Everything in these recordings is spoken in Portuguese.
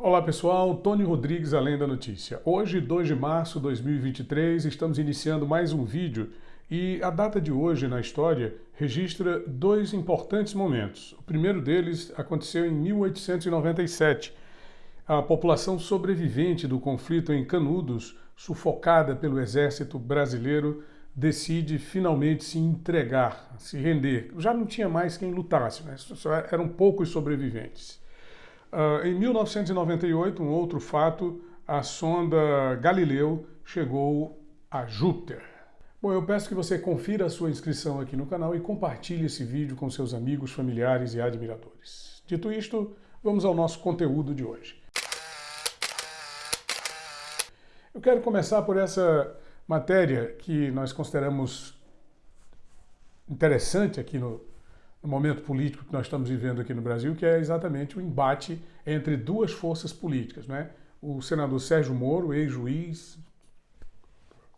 Olá pessoal, Tony Rodrigues, Além da Notícia. Hoje, 2 de março de 2023, estamos iniciando mais um vídeo e a data de hoje na história registra dois importantes momentos. O primeiro deles aconteceu em 1897. A população sobrevivente do conflito em Canudos, sufocada pelo exército brasileiro, decide finalmente se entregar, se render. Já não tinha mais quem lutasse, né? Só eram poucos sobreviventes. Uh, em 1998, um outro fato, a sonda Galileu chegou a Júpiter. Bom, eu peço que você confira a sua inscrição aqui no canal e compartilhe esse vídeo com seus amigos, familiares e admiradores. Dito isto, vamos ao nosso conteúdo de hoje. Eu quero começar por essa matéria que nós consideramos interessante aqui no momento político que nós estamos vivendo aqui no Brasil, que é exatamente o embate entre duas forças políticas. Né? O senador Sérgio Moro, ex-juiz,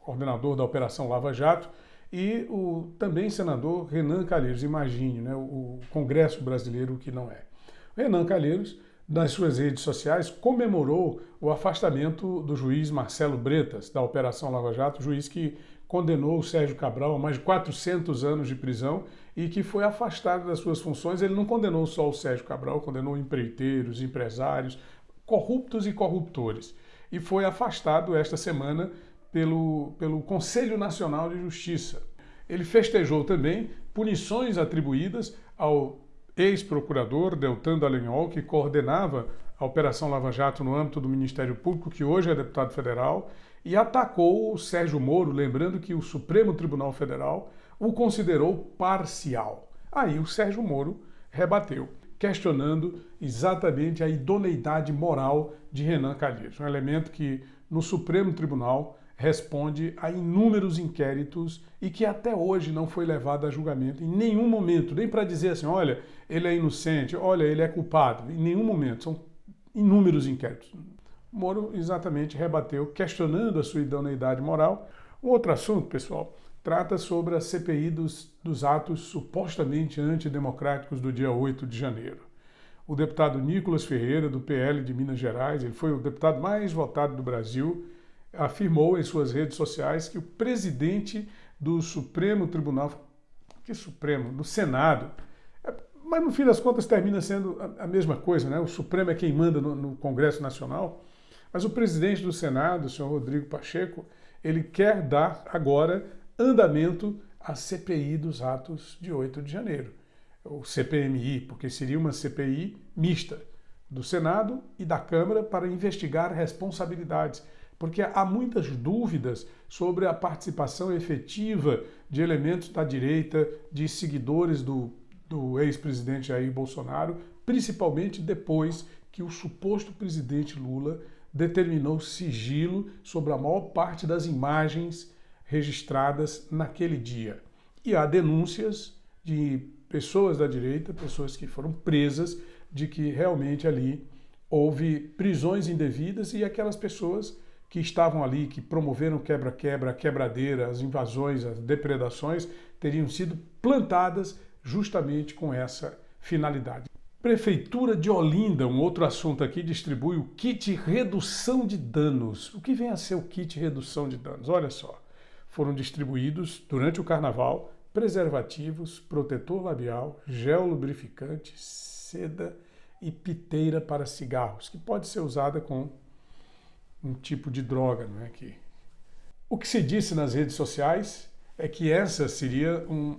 coordenador da Operação Lava Jato, e o também senador Renan Calheiros, imagine, né? o Congresso brasileiro que não é. Renan Calheiros, nas suas redes sociais, comemorou o afastamento do juiz Marcelo Bretas, da Operação Lava Jato, juiz que condenou o Sérgio Cabral a mais de 400 anos de prisão e que foi afastado das suas funções. Ele não condenou só o Sérgio Cabral, condenou empreiteiros, empresários, corruptos e corruptores. E foi afastado esta semana pelo, pelo Conselho Nacional de Justiça. Ele festejou também punições atribuídas ao ex-procurador Deltan Dallagnol, que coordenava a Operação Lava Jato no âmbito do Ministério Público, que hoje é deputado federal, e atacou o Sérgio Moro, lembrando que o Supremo Tribunal Federal o considerou parcial. Aí o Sérgio Moro rebateu, questionando exatamente a idoneidade moral de Renan Calheiros, um elemento que no Supremo Tribunal responde a inúmeros inquéritos e que até hoje não foi levado a julgamento em nenhum momento, nem para dizer assim, olha, ele é inocente, olha, ele é culpado, em nenhum momento, são inúmeros inquéritos. Moro exatamente rebateu, questionando a sua idoneidade moral. Um outro assunto, pessoal, trata sobre a CPI dos, dos atos supostamente antidemocráticos do dia 8 de janeiro. O deputado Nicolas Ferreira, do PL de Minas Gerais, ele foi o deputado mais votado do Brasil, afirmou em suas redes sociais que o presidente do Supremo Tribunal, que Supremo, do Senado, mas no fim das contas termina sendo a, mesma coisa, né? O Supremo é quem manda no, no Congresso Nacional, mas o presidente do Senado, o senhor Rodrigo Pacheco, ele quer dar agora andamento à CPI dos atos de 8 de janeiro, o CPMI, porque seria uma CPI mista do Senado e da Câmara para investigar responsabilidades, porque há muitas dúvidas sobre a participação efetiva de elementos da direita, de seguidores do, do ex-presidente Jair Bolsonaro, principalmente depois que o suposto presidente Lula determinou sigilo sobre a maior parte das imagens registradas naquele dia. E há denúncias de pessoas da direita, pessoas que foram presas, de que realmente ali houve prisões indevidas e aquelas pessoas que estavam ali, que promoveram quebra-quebra, quebradeira, as invasões, as depredações, teriam sido plantadas justamente com essa finalidade. Prefeitura de Olinda, um outro assunto aqui, distribui o kit redução de danos. O que vem a ser o kit redução de danos? Olha só, foram distribuídos durante o carnaval preservativos, protetor labial, gel lubrificante, seda e piteira para cigarros, que pode ser usada com um tipo de droga, não é que o que se disse nas redes sociais é que essa seria um,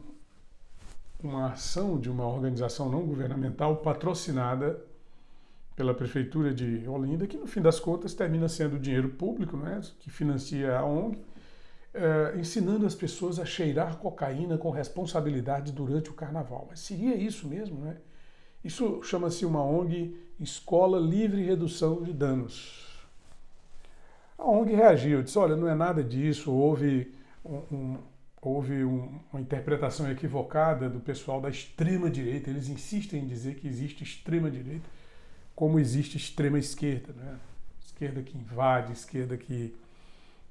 uma ação de uma organização não governamental patrocinada pela Prefeitura de Olinda, que no fim das contas termina sendo dinheiro público, né, que financia a ONG, é, ensinando as pessoas a cheirar cocaína com responsabilidade durante o carnaval. Mas seria isso mesmo, né? Isso chama-se uma ONG Escola Livre Redução de Danos. A ONG reagiu, disse, olha, não é nada disso, houve um houve um, uma interpretação equivocada do pessoal da extrema-direita. Eles insistem em dizer que existe extrema-direita como existe extrema-esquerda. Né? Esquerda que invade, esquerda que,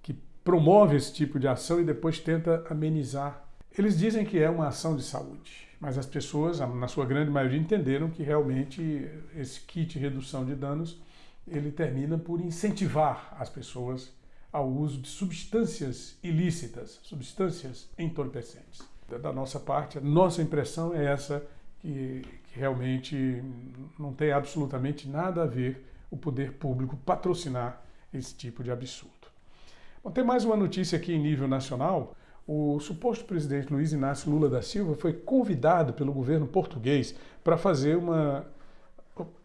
que promove esse tipo de ação e depois tenta amenizar. Eles dizem que é uma ação de saúde, mas as pessoas, na sua grande maioria, entenderam que realmente esse kit de redução de danos ele termina por incentivar as pessoas ao uso de substâncias ilícitas, substâncias entorpecentes. Da nossa parte, a nossa impressão é essa, que, que realmente não tem absolutamente nada a ver o poder público patrocinar esse tipo de absurdo. Bom, tem mais uma notícia aqui em nível nacional. O suposto presidente Luiz Inácio Lula da Silva foi convidado pelo governo português para fazer uma,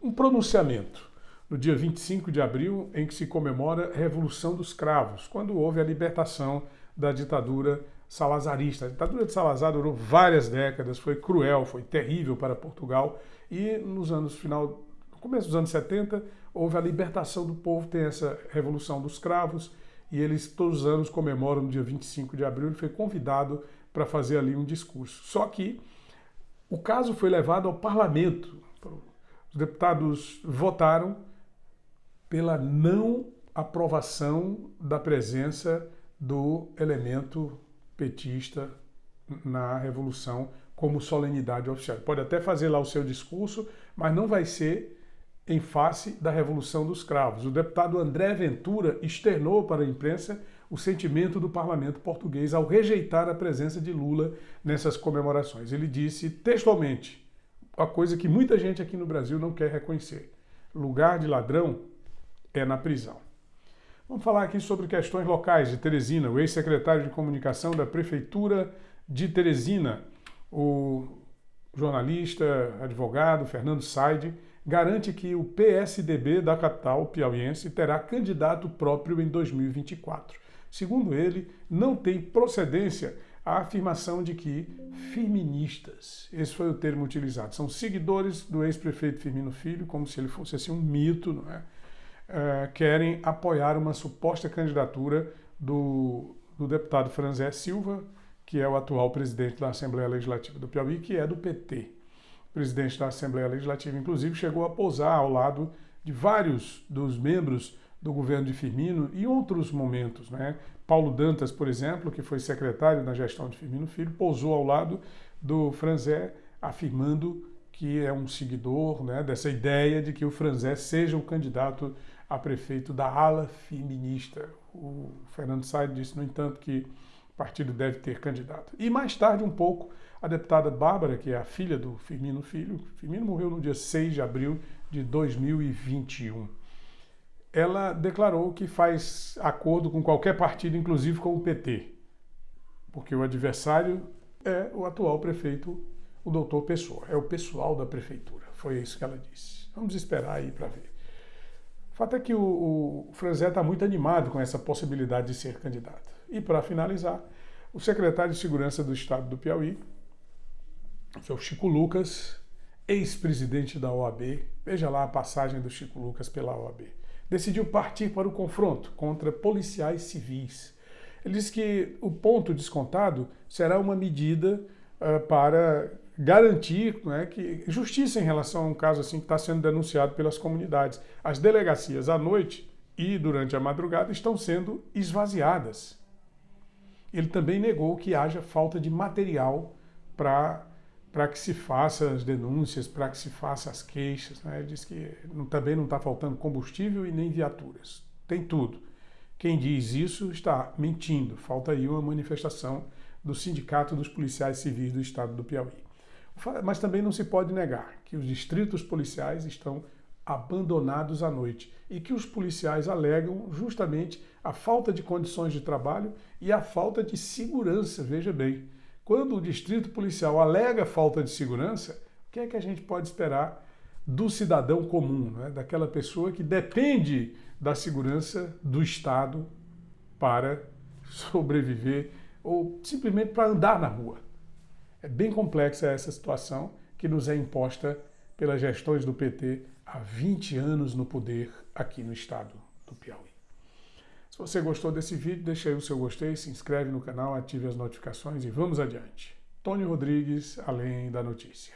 um pronunciamento no dia 25 de abril, em que se comemora a Revolução dos Cravos, quando houve a libertação da ditadura salazarista. A ditadura de Salazar durou várias décadas, foi cruel, foi terrível para Portugal e nos anos final, no começo dos anos 70, houve a libertação do povo, tem essa Revolução dos Cravos e eles todos os anos comemoram no dia 25 de abril, ele foi convidado para fazer ali um discurso. Só que o caso foi levado ao parlamento. Os deputados votaram pela não aprovação da presença do elemento petista na Revolução como solenidade oficial. Pode até fazer lá o seu discurso, mas não vai ser em face da Revolução dos Cravos. O deputado André Ventura externou para a imprensa o sentimento do parlamento português ao rejeitar a presença de Lula nessas comemorações. Ele disse textualmente, a coisa que muita gente aqui no Brasil não quer reconhecer. Lugar de ladrão é na prisão. Vamos falar aqui sobre questões locais de Teresina. O ex-secretário de comunicação da Prefeitura de Teresina, o jornalista, advogado Fernando Saide, garante que o PSDB da capital piauiense terá candidato próprio em 2024. Segundo ele, não tem procedência a afirmação de que feministas, esse foi o termo utilizado, são seguidores do ex-prefeito Firmino Filho, como se ele fosse assim um mito, não é? É, querem apoiar uma suposta candidatura do, do deputado Franzé Silva, que é o atual presidente da Assembleia Legislativa do Piauí, que é do PT. O presidente da Assembleia Legislativa, inclusive, chegou a pousar ao lado de vários dos membros do governo de Firmino e outros momentos. Né? Paulo Dantas, por exemplo, que foi secretário na gestão de Firmino Filho, pousou ao lado do Franzé, afirmando que é um seguidor né, dessa ideia de que o Franzé seja o candidato a prefeito da ala feminista. O Fernando Said disse, no entanto, que o partido deve ter candidato. E mais tarde, um pouco, a deputada Bárbara, que é a filha do Firmino Filho, Firmino morreu no dia 6 de abril de 2021. Ela declarou que faz acordo com qualquer partido, inclusive com o PT, porque o adversário é o atual prefeito, o doutor Pessoa, é o pessoal da prefeitura. Foi isso que ela disse. Vamos esperar aí para ver. O fato é que o, o Franzé está muito animado com essa possibilidade de ser candidato. E para finalizar, o secretário de Segurança do Estado do Piauí, que é o Chico Lucas, ex-presidente da OAB, veja lá a passagem do Chico Lucas pela OAB, decidiu partir para o confronto contra policiais civis. Ele disse que o ponto descontado será uma medida uh, para garantir né, que justiça em relação a um caso assim que está sendo denunciado pelas comunidades. As delegacias à noite e durante a madrugada estão sendo esvaziadas. Ele também negou que haja falta de material para que se faça as denúncias, para que se faça as queixas. Né? Ele diz que não, também não está faltando combustível e nem viaturas. Tem tudo. Quem diz isso está mentindo. Falta aí uma manifestação do Sindicato dos Policiais Civis do Estado do Piauí. Mas também não se pode negar que os distritos policiais estão abandonados à noite e que os policiais alegam justamente a falta de condições de trabalho e a falta de segurança. Veja bem, quando o distrito policial alega falta de segurança, o que é que a gente pode esperar do cidadão comum, né? daquela pessoa que depende da segurança do Estado para sobreviver ou simplesmente para andar na rua? É bem complexa essa situação que nos é imposta pelas gestões do PT há 20 anos no poder aqui no estado do Piauí. Se você gostou desse vídeo, deixa aí o seu gostei, se inscreve no canal, ative as notificações e vamos adiante. Tony Rodrigues, Além da Notícia.